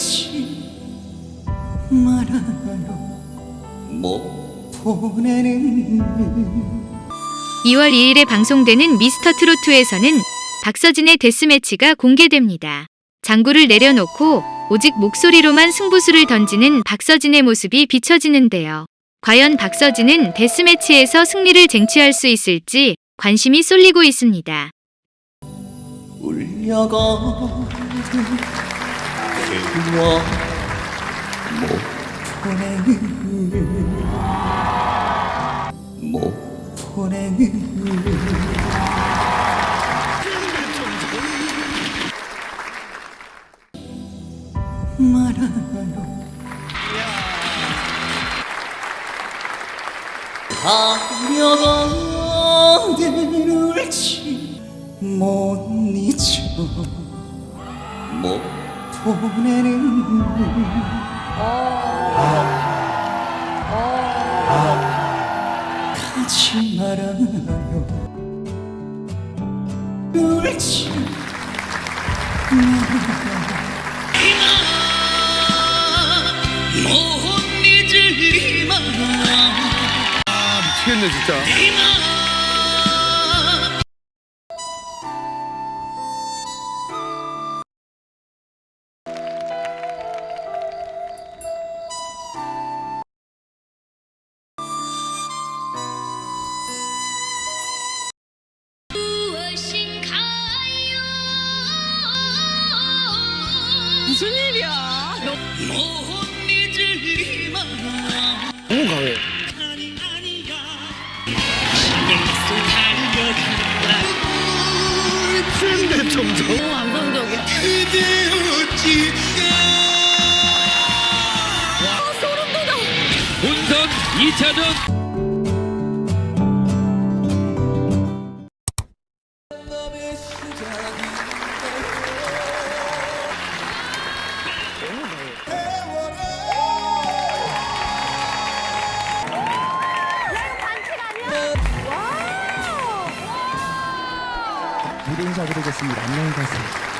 잊지 말아요 못 보내는 2월 2일에 방송되는 미스터 트로트에서는 박서진의 데스매치가 공개됩니다. 장구를 내려놓고 오직 목소리로만 승부수를 던지는 박서진의 모습이 비춰지는데요. 과연 박서진은 데스매치에서 승리를 쟁취할 수 있을지 관심이 쏠리고 있습니다. 울려가는 그와 못 보내는 못 보내는 말아요 가려가는 울지 못 잊어 못 보내는 가지 말아요. 울지. 못 잊으리마 미치겠네 진짜. 무슨 일이야? 너 너무 강해. 센데 점점. 너무 감성적이야. 어찌 아, 소름 돋아. 본선 2차전. 인사드리겠습니다. 안녕히 가세요.